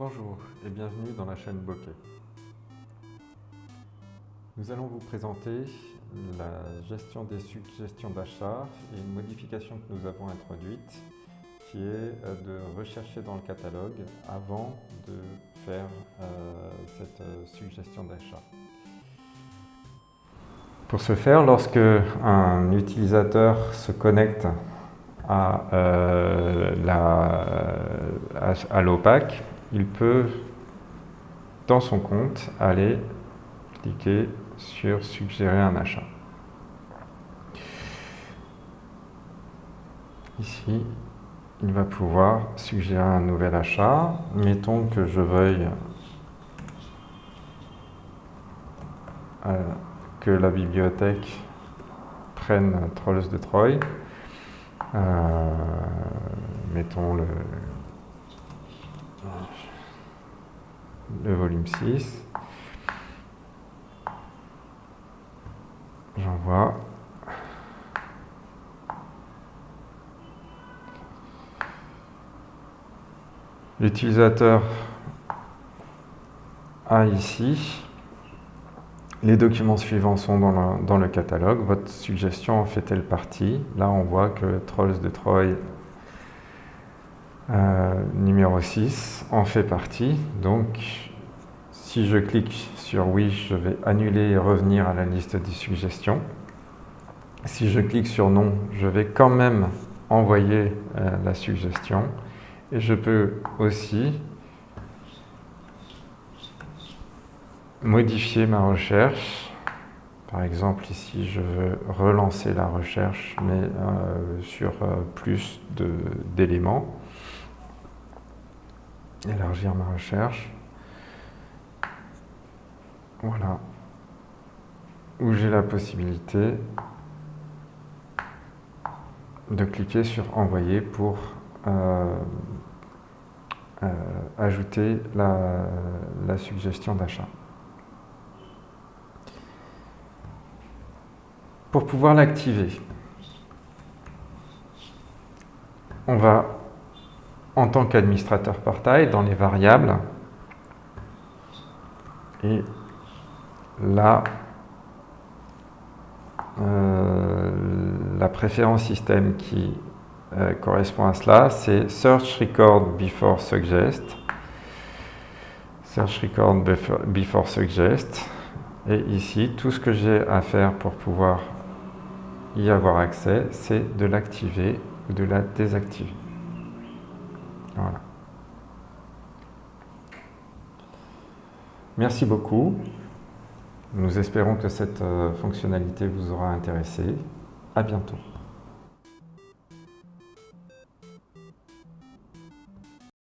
Bonjour et bienvenue dans la chaîne Bokeh. Nous allons vous présenter la gestion des suggestions d'achat et une modification que nous avons introduite qui est de rechercher dans le catalogue avant de faire euh, cette euh, suggestion d'achat. Pour ce faire, lorsque un utilisateur se connecte à, euh, à l'OPAC, il peut, dans son compte, aller cliquer sur suggérer un achat. Ici, il va pouvoir suggérer un nouvel achat. Mettons que je veuille euh, que la bibliothèque prenne Trolls de Troy. Euh, mettons le, le volume 6. J'envoie. L'utilisateur a ici les documents suivants sont dans le, catalogue. Votre suggestion en fait-elle partie? Là, on voit que Trolls de Troy euh, numéro 6 en fait partie. Donc, si je clique sur oui, je vais annuler et revenir à la liste des suggestions. Si je clique sur non, je vais quand même envoyer euh, la suggestion. Et je peux aussi modifier ma recherche. Par exemple, ici, je veux relancer la recherche, mais euh, sur plus d'éléments élargir ma recherche. Voilà. Où j'ai la possibilité de cliquer sur envoyer pour euh, euh, ajouter la, la suggestion d'achat. Pour pouvoir l'activer, on va en tant qu'administrateur portail dans les variables. Et là, euh, la préférence système qui euh, correspond à cela, c'est Search Record Before Suggest. Search Record before Suggest. Et ici, tout ce que j'ai à faire pour pouvoir y avoir accès, c'est de l'activer ou de la désactiver. Voilà. Merci beaucoup. Nous espérons que cette euh, fonctionnalité vous aura intéressé. À bientôt.